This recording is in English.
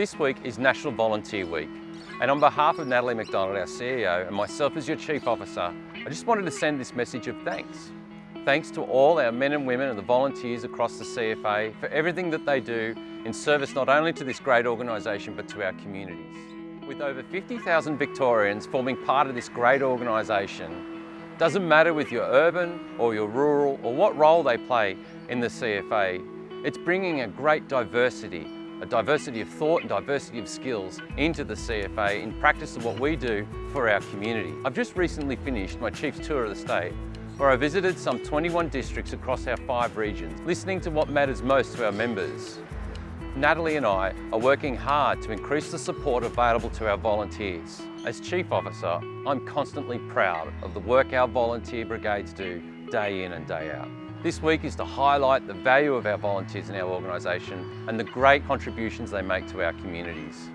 This week is National Volunteer Week and on behalf of Natalie MacDonald, our CEO, and myself as your Chief Officer, I just wanted to send this message of thanks. Thanks to all our men and women and the volunteers across the CFA for everything that they do in service not only to this great organisation but to our communities. With over 50,000 Victorians forming part of this great organisation, doesn't matter if you're urban or you're rural or what role they play in the CFA, it's bringing a great diversity a diversity of thought and diversity of skills into the CFA in practice of what we do for our community. I've just recently finished my Chief's Tour of the State where I visited some 21 districts across our five regions, listening to what matters most to our members. Natalie and I are working hard to increase the support available to our volunteers. As Chief Officer, I'm constantly proud of the work our volunteer brigades do day in and day out. This week is to highlight the value of our volunteers in our organisation and the great contributions they make to our communities.